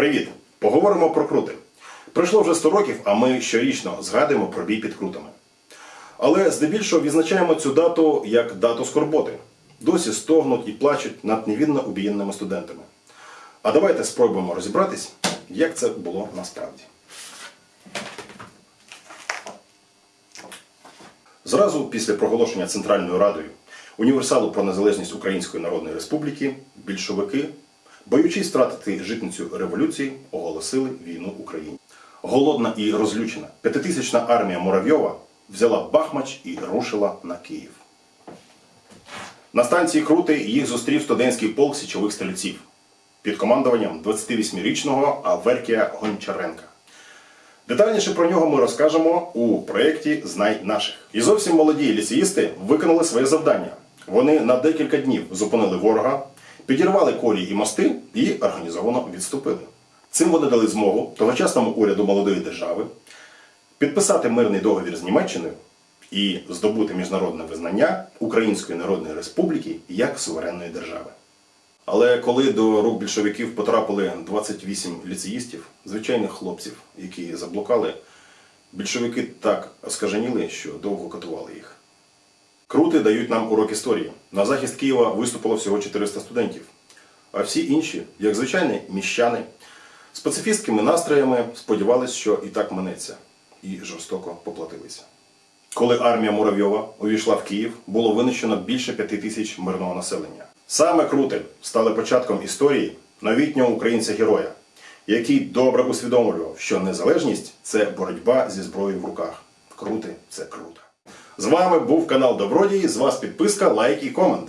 Привіт! Поговоримо про крути. Пройшло вже 100 років, а ми щорічно згадуємо про бій під крутами. Але здебільшого відзначаємо цю дату як дату скорботи. Досі стогнуть і плачуть над невінно убієнними студентами. А давайте спробуємо розібратись, як це було насправді. Зразу після проголошення Центральною Радою універсалу про незалежність Української Народної Республіки більшовики, боючись втратити житницю революції, оголосили війну Україні. Голодна і розлючена п'ятитисячна армія Муравйова взяла Бахмач і рушила на Київ. На станції Крути їх зустрів студентський полк січових стрільців під командуванням 28-річного Аверкія Гончаренка. Детальніше про нього ми розкажемо у проєкті Знай наших. І зовсім молоді ліцеїсти виконали своє завдання. Вони на декілька днів зупинили ворога, підірвали колії і мости і організовано відступили. Цим вони дали змогу тогочасному уряду молодої держави підписати мирний договір з Німеччиною і здобути міжнародне визнання Української Народної Республіки як суверенної держави. Але коли до рук більшовиків потрапили 28 ліцеїстів, звичайних хлопців, які заблукали, більшовики так оскаженіли, що довго катували їх. Крути дають нам урок історії. На захист Києва виступило всього 400 студентів, а всі інші, як звичайні міщани, з пацифістськими настроями сподівались, що і так минеться, і жорстоко поплатилися. Коли армія Муравйова увійшла в Київ, було винищено більше п'яти тисяч мирного населення. Саме крути стали початком історії новітнього українця-героя, який добре усвідомлював, що незалежність це боротьба зі зброєю в руках. Крути це круто. З вами був канал Добродії. З вас підписка, лайк і комент.